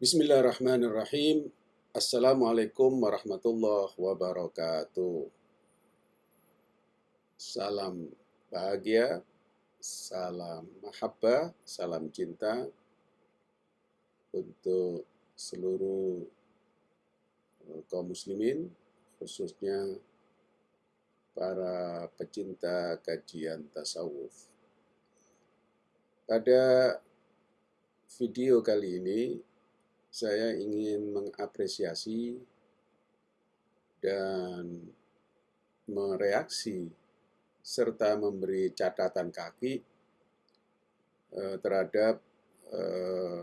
Bismillahirrahmanirrahim. Assalamualaikum warahmatullahi wabarakatuh. Salam bahagia, salam mahabbah, salam cinta untuk seluruh eh, kaum muslimin, khususnya para pecinta kajian tasawuf. Pada video kali ini saya ingin mengapresiasi dan mereaksi serta memberi catatan kaki eh, terhadap eh,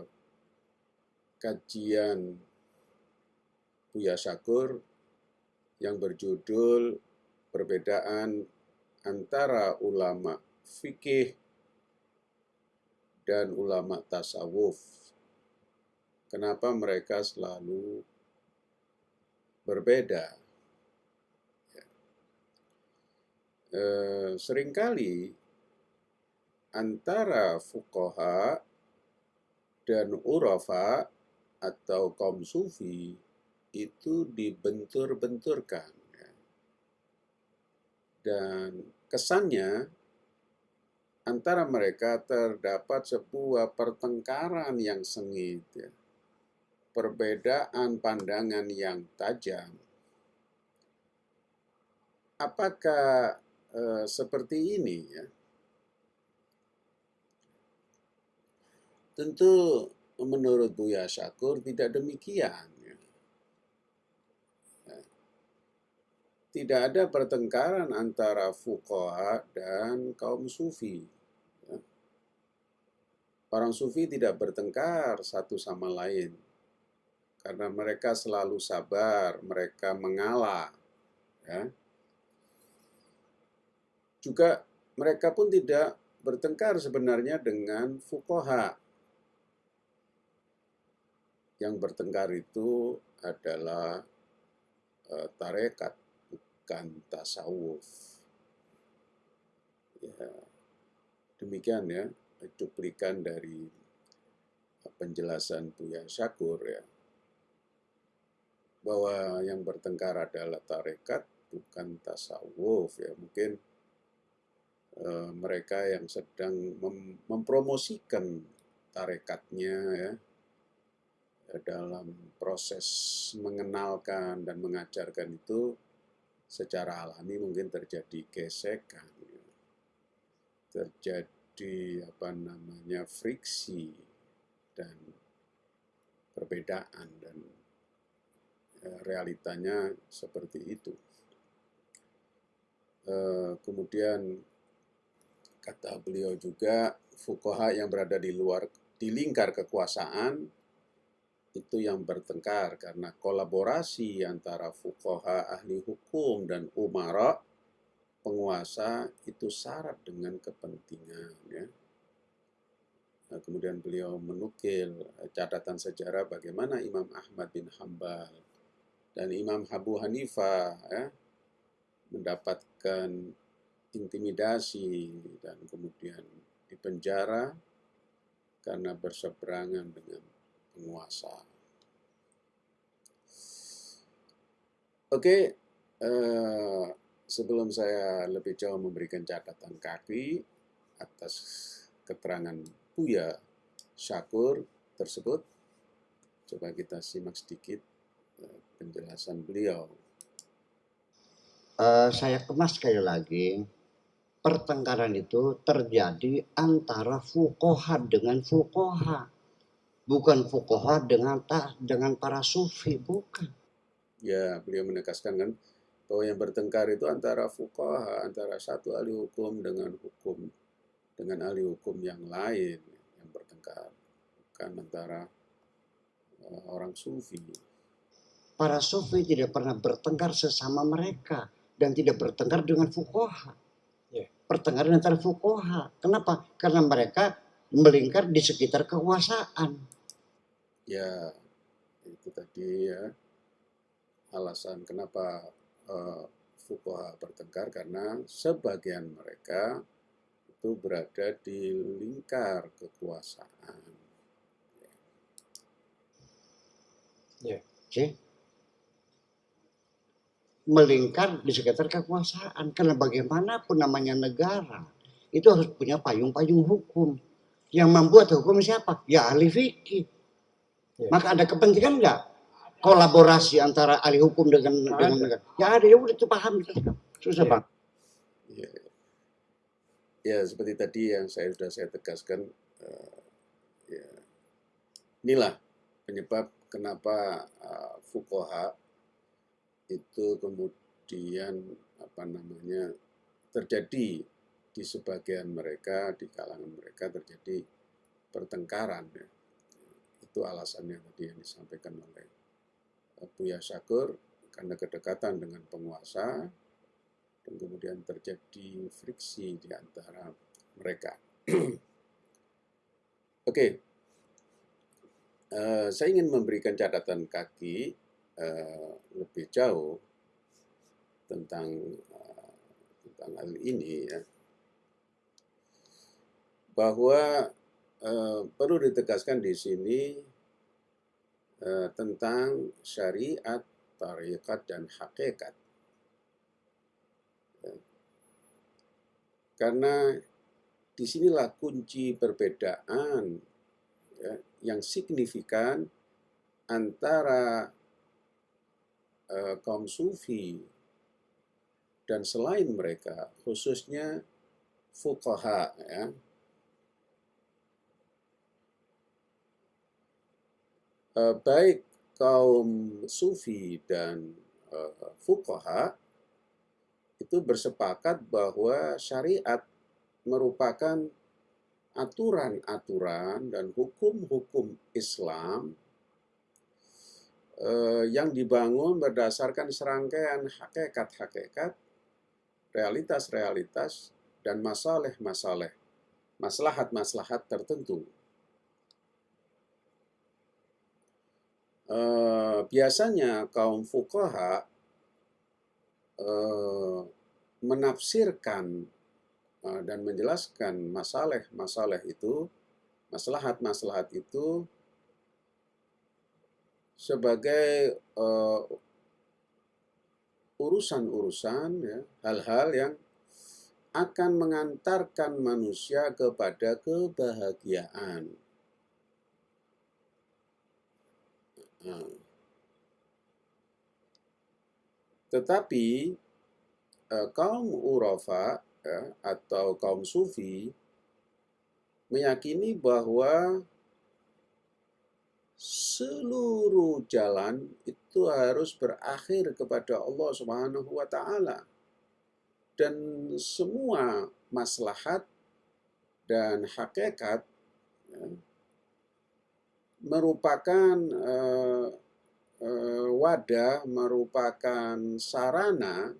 kajian Buya Syakur yang berjudul perbedaan antara ulama fikih dan ulama tasawuf kenapa mereka selalu berbeda. Ya. Eh, sering kali antara fukoha dan urafa atau kaum sufi itu dibentur-benturkan. Ya. Dan kesannya antara mereka terdapat sebuah pertengkaran yang sengit. Ya perbedaan pandangan yang tajam. Apakah eh, seperti ini ya? Tentu menurut Buya Syakur tidak demikian. Ya. Tidak ada pertengkaran antara fuqaha dan kaum sufi. Ya. Orang sufi tidak bertengkar satu sama lain karena mereka selalu sabar, mereka mengalah. Ya. Juga mereka pun tidak bertengkar sebenarnya dengan fukoha. Yang bertengkar itu adalah uh, tarekat, bukan tasawuf. Ya, demikian ya, cuplikan dari penjelasan Buya Syakur ya bahwa yang bertengkar adalah tarekat bukan tasawuf ya mungkin e, mereka yang sedang mem mempromosikan tarekatnya ya dalam proses mengenalkan dan mengajarkan itu secara alami mungkin terjadi gesekan ya. terjadi apa namanya friksi dan perbedaan dan realitanya seperti itu. Eh, kemudian kata beliau juga fukoha yang berada di luar di lingkar kekuasaan itu yang bertengkar karena kolaborasi antara fukoha ahli hukum dan umara penguasa itu syarat dengan kepentingan ya. Nah, kemudian beliau menukil catatan sejarah bagaimana Imam Ahmad bin Hambal dan Imam Abu Hanifah ya, mendapatkan intimidasi dan kemudian dipenjara karena berseberangan dengan penguasa. Oke, eh, sebelum saya lebih jauh memberikan catatan kaki atas keterangan Buya Syakur tersebut, coba kita simak sedikit penjelasan beliau. Uh, saya kemas sekali lagi, pertengkaran itu terjadi antara fukoha dengan fukoha, bukan fukoha dengan ta, dengan para sufi, bukan. Ya, beliau menegaskan kan bahwa yang bertengkar itu antara fukoha, antara satu ahli hukum dengan hukum dengan ahli hukum yang lain yang bertengkar, bukan antara uh, orang sufi. Para sufi tidak pernah bertengkar sesama mereka dan tidak bertengkar dengan fukoha. Yeah. Pertengkaran antara fukoha. Kenapa? Karena mereka melingkar di sekitar kekuasaan. Ya, itu tadi ya alasan kenapa uh, fukoha bertengkar karena sebagian mereka itu berada di lingkar kekuasaan. Yeah. Okay? Melingkar di sekitar kekuasaan. Karena bagaimanapun namanya negara, itu harus punya payung-payung hukum. Yang membuat hukum siapa? Ya ahli fikih. Yeah. Maka ada kepentingan enggak kolaborasi antara ahli hukum dengan nah, dengan negara? Ya ada, ya udah itu paham. Susah yeah. bang. Ya. ya seperti tadi yang saya sudah saya tegaskan, uh, ya, inilah penyebab kenapa uh, fukoha itu kemudian apa namanya terjadi di sebagian mereka di kalangan mereka terjadi pertengkaran ya. itu alasannya tadi yang disampaikan oleh Buya Syakur karena kedekatan dengan penguasa dan kemudian terjadi friksi di antara mereka. Oke, okay. uh, saya ingin memberikan catatan kaki uh, lebih jauh tentang uh, tentang hal ini ya, bahwa uh, perlu ditegaskan di sini uh, tentang syariat, tarikat dan hakikat. Karena di sinilah kunci perbedaan ya, yang signifikan antara uh, kaum sufi dan selain mereka, khususnya fuqaha ya. Uh, baik kaum sufi dan uh, fuqaha itu bersepakat bahwa syariat merupakan aturan-aturan dan hukum-hukum Islam eh, yang dibangun berdasarkan serangkaian hakikat-hakikat, realitas-realitas, dan masalah-masalah, maslahat-maslahat tertentu. Eh, biasanya kaum fukaha Eh, menafsirkan eh, dan menjelaskan masalah-masalah itu, maslahat-maslahat itu sebagai uh, urusan-urusan, ya, hal-hal yang akan mengantarkan manusia kepada kebahagiaan. Tetapi eh, kaum Urafa ya, atau kaum Sufi meyakini bahwa seluruh jalan itu harus berakhir kepada Allah Subhanahu wa taala. Dan semua maslahat dan hakikat ya, merupakan eh, Eh, wadah merupakan sarana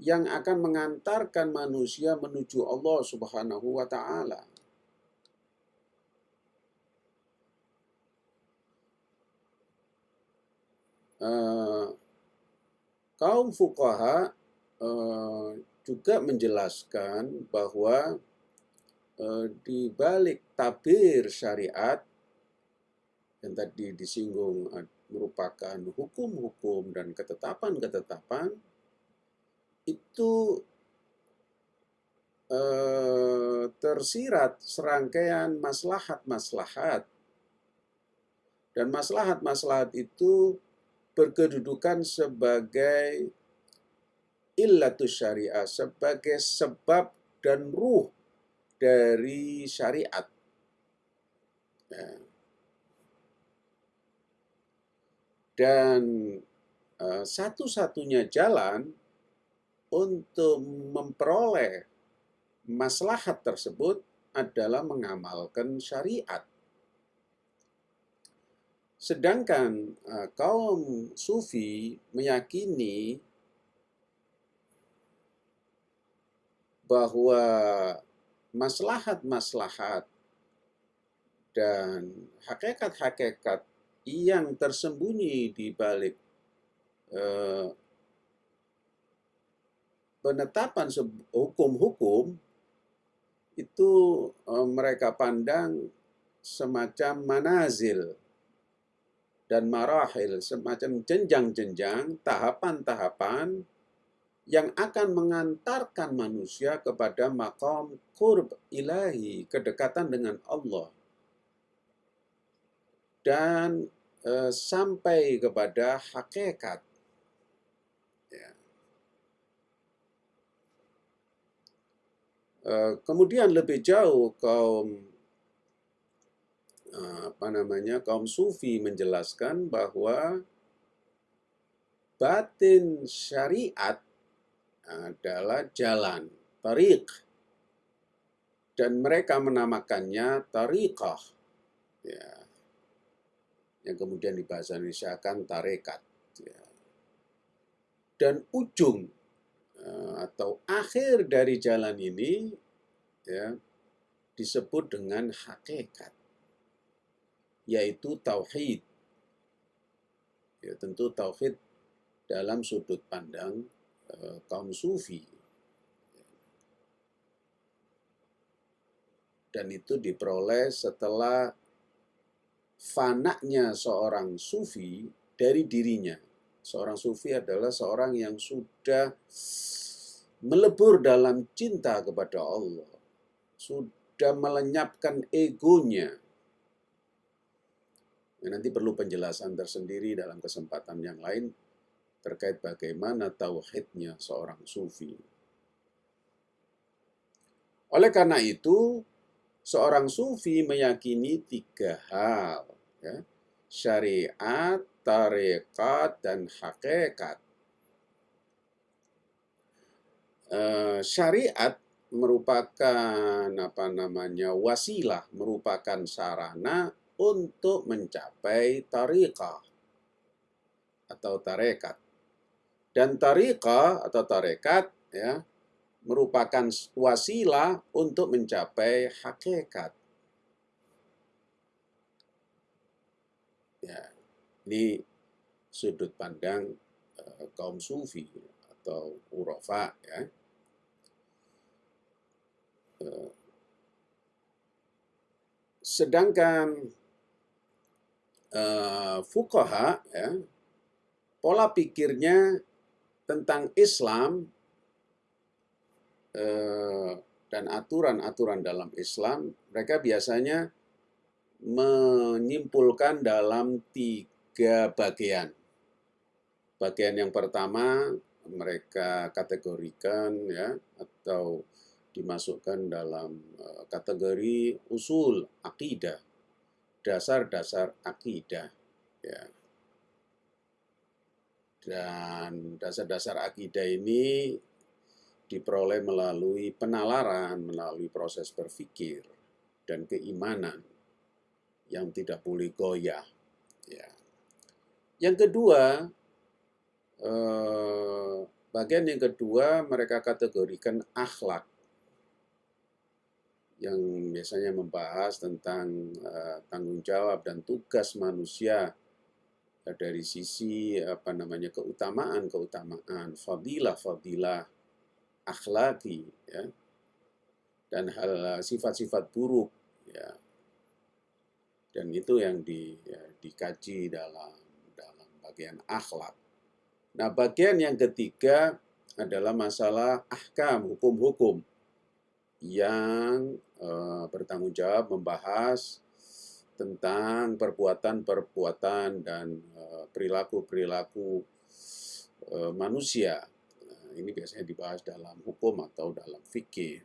yang akan mengantarkan manusia menuju Allah Subhanahu wa taala. Uh, kaum fukaha uh, juga menjelaskan bahwa uh, di balik tabir syariat yang tadi disinggung eh, merupakan hukum-hukum dan ketetapan-ketetapan itu eh, tersirat serangkaian maslahat-maslahat. Dan maslahat-maslahat itu berkedudukan sebagai illatus syariah sebagai sebab dan ruh dari syariat. Ya. Dan uh, satu-satunya jalan untuk memperoleh maslahat tersebut adalah mengamalkan syariat. Sedangkan uh, kaum sufi meyakini bahwa maslahat-maslahat dan hakikat-hakikat yang tersembunyi di balik eh, penetapan hukum-hukum itu eh, mereka pandang semacam manazil dan marahil, semacam jenjang-jenjang, tahapan-tahapan yang akan mengantarkan manusia kepada makom kurb ilahi, kedekatan dengan Allah. Dan e, sampai kepada hakikat. Ya. E, kemudian lebih jauh kaum apa namanya kaum sufi menjelaskan bahwa batin syariat adalah jalan, tariq. Dan mereka menamakannya tariqah. Ya. Yang kemudian dibahasa Indonesia akan tarekat. Ya. Dan ujung eh, atau akhir dari jalan ini ya, disebut dengan hakikat. Yaitu tauhid. Ya, tentu tauhid dalam sudut pandang Eh, kaum sufi. Dan itu diperoleh setelah fanaknya seorang sufi dari dirinya. Seorang sufi adalah seorang yang sudah melebur dalam cinta kepada Allah. Sudah melenyapkan egonya. Ya, nanti perlu penjelasan tersendiri dalam kesempatan yang lain terkait bagaimana tauhidnya seorang sufi. Oleh karena itu, seorang sufi meyakini tiga hal, ya, syariat, tarekat, dan hakikat. E, syariat merupakan apa namanya wasilah, merupakan sarana untuk mencapai tariqah atau tarekat. Dan tarika atau tarekat ya merupakan wasilah untuk mencapai hakikat. Ya, ini sudut pandang uh, kaum sufi atau urofa ya. Uh, sedangkan uh, fukaha ya, pola pikirnya tentang Islam eh, dan aturan-aturan dalam Islam, mereka biasanya menyimpulkan dalam tiga bagian. Bagian yang pertama mereka kategorikan ya atau dimasukkan dalam eh, kategori usul akidah, dasar-dasar akidah. Ya. Dan dasar-dasar akidah ini diperoleh melalui penalaran, melalui proses berpikir dan keimanan yang tidak boleh goyah. Ya. Yang kedua, eh, bagian yang kedua mereka kategorikan akhlak yang biasanya membahas tentang uh, tanggung jawab dan tugas manusia dari sisi apa namanya keutamaan keutamaan fadilah fadilah akhlaki ya dan hal sifat-sifat buruk ya dan itu yang di, ya, dikaji dalam dalam bagian akhlak. Nah bagian yang ketiga adalah masalah ahkam hukum-hukum yang uh, bertanggung jawab membahas tentang perbuatan-perbuatan dan eh, perilaku-perilaku eh, manusia. Nah, ini biasanya dibahas dalam hukum atau dalam fikih.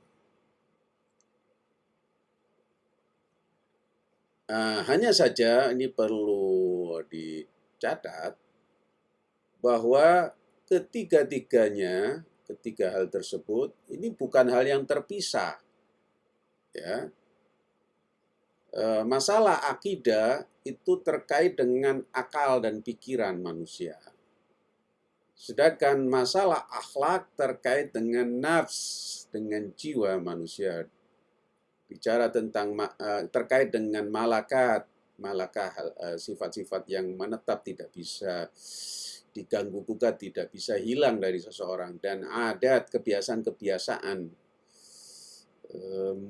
Nah, hanya saja ini perlu dicatat bahwa ketiga-tiganya, ketiga hal tersebut, ini bukan hal yang terpisah. Ya, Eh, masalah akidah itu terkait dengan akal dan pikiran manusia. Sedangkan masalah akhlak terkait dengan nafs, dengan jiwa manusia. Bicara tentang eh, terkait dengan malakat, malakah eh, sifat-sifat yang menetap tidak bisa diganggu gugat, tidak bisa hilang dari seseorang dan adat kebiasaan-kebiasaan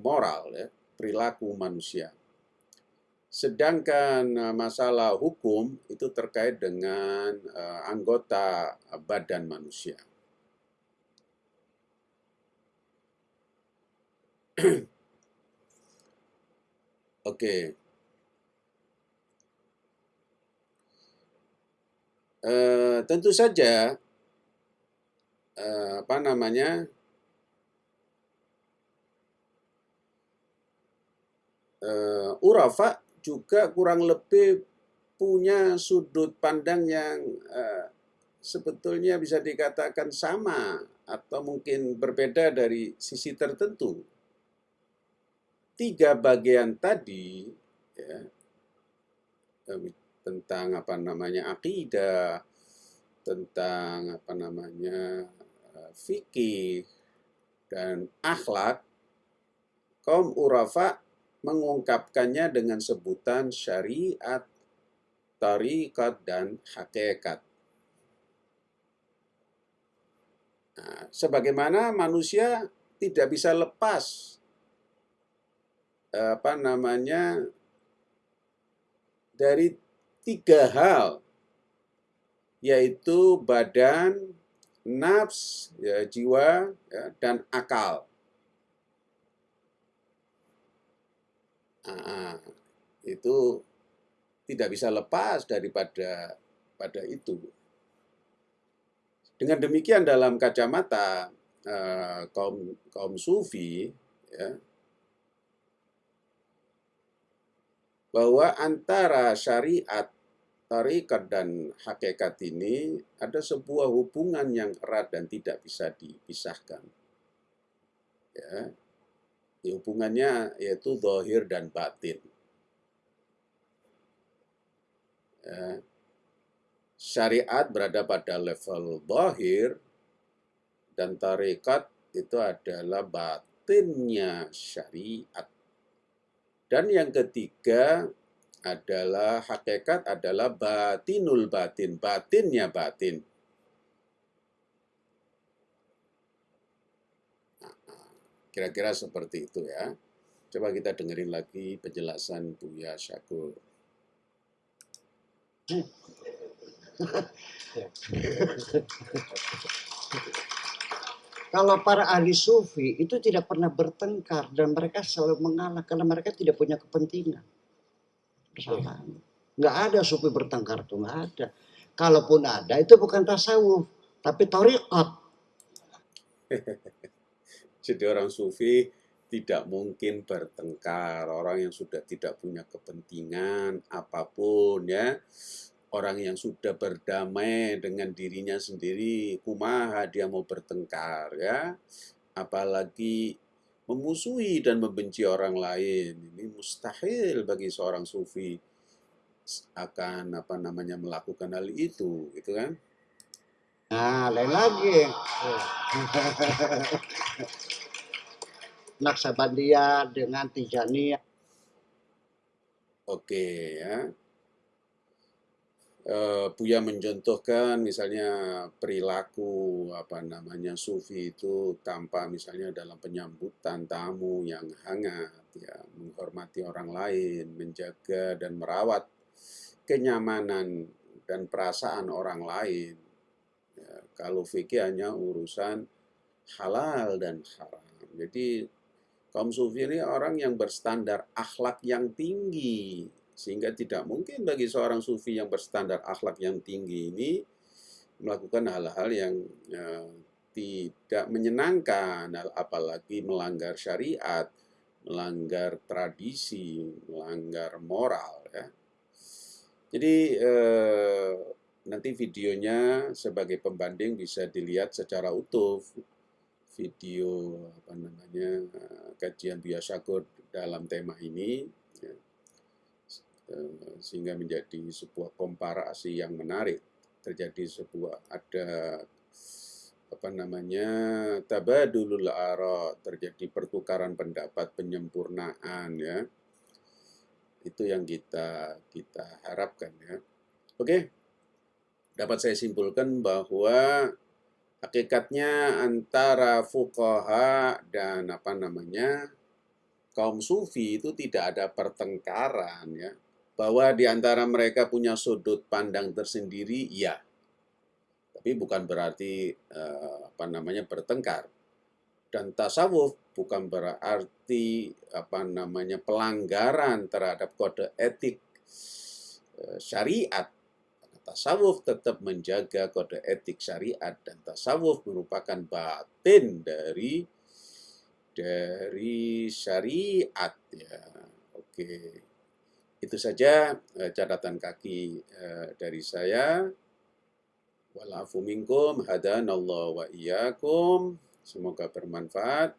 moral ya, perilaku manusia Sedangkan uh, masalah hukum itu terkait dengan uh, anggota badan manusia. Oke. Okay. Uh, tentu saja uh, apa namanya uh, urafa juga kurang lebih punya sudut pandang yang uh, sebetulnya bisa dikatakan sama atau mungkin berbeda dari sisi tertentu. Tiga bagian tadi ya, tentang apa namanya akidah, tentang apa namanya eh, fikih dan akhlak, kaum urafa mengungkapkannya dengan sebutan syariat, tarikat, dan hakikat. Nah, sebagaimana manusia tidak bisa lepas apa namanya dari tiga hal yaitu badan, nafs, ya, jiwa, ya, dan akal. Nah, itu tidak bisa lepas daripada pada itu. Dengan demikian dalam kacamata uh, kaum kaum sufi, ya, bahwa antara syariat, tarikat dan hakikat ini ada sebuah hubungan yang erat dan tidak bisa dipisahkan. Ya, hubungannya yaitu dohir dan batin. Ya. Syariat berada pada level dohir dan tarikat itu adalah batinnya syariat. Dan yang ketiga adalah hakikat adalah batinul batin, batinnya batin. Kira-kira seperti itu ya. Coba kita dengerin lagi penjelasan Buya Syakur. Kalau para ahli sufi itu tidak pernah bertengkar dan mereka selalu mengalah karena mereka tidak punya kepentingan. Kesalahan. Nggak ada sufi bertengkar itu nggak ada. Kalaupun ada itu bukan tasawuf, tapi toriqat. Jadi orang sufi tidak mungkin bertengkar. Orang yang sudah tidak punya kepentingan apa pun ya. Orang yang sudah berdamai dengan dirinya sendiri, kumaha dia mau bertengkar ya. Apalagi memusuhi dan membenci orang lain. Ini mustahil bagi seorang sufi akan apa namanya melakukan hal itu, gitu kan? Nah, lain lagi. Naksabandia dengan Tijania. Oke ya. Uh, Buya mencontohkan misalnya perilaku apa namanya sufi itu tanpa misalnya dalam penyambutan tamu yang hangat ya menghormati orang lain menjaga dan merawat kenyamanan dan perasaan orang lain kalau fikih hanya urusan halal dan haram. Jadi kaum sufi ini orang yang berstandar akhlak yang tinggi. Sehingga tidak mungkin bagi seorang sufi yang berstandar akhlak yang tinggi ini melakukan hal-hal yang ya, tidak menyenangkan, apalagi melanggar syariat, melanggar tradisi, melanggar moral. Ya. Jadi eh, nanti videonya sebagai pembanding bisa dilihat secara utuh video apa namanya kajian biasakur dalam tema ini eh, sehingga menjadi sebuah komparasi yang menarik. Terjadi sebuah ada apa namanya tabadulul ara terjadi pertukaran pendapat penyempurnaan ya. Itu yang kita kita harapkan ya. Oke. Dapat saya simpulkan bahwa hakikatnya antara fuqaha dan apa namanya kaum sufi itu tidak ada pertengkaran ya Bahwa di antara mereka punya sudut pandang tersendiri, ya. Tapi bukan berarti uh, apa namanya bertengkar. Dan tasawuf bukan berarti apa namanya pelanggaran terhadap kode etik uh, syariat. Tasawuf tetap menjaga kode etik syariat dan tasawuf merupakan batin dari dari syariat ya. Oke. Itu saja uh, catatan kaki uh, dari saya. Walafu minkum wa iyyakum. Semoga bermanfaat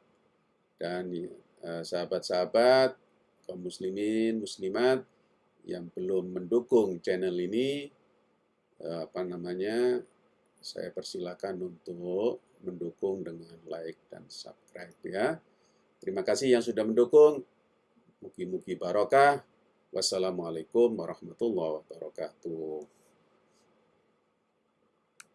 dan eh, sahabat-sahabat kaum muslimin, muslimat yang belum mendukung channel ini apa namanya saya persilakan untuk mendukung dengan like dan subscribe ya. Terima kasih yang sudah mendukung. Mugi-mugi barokah. Wassalamualaikum warahmatullahi wabarakatuh.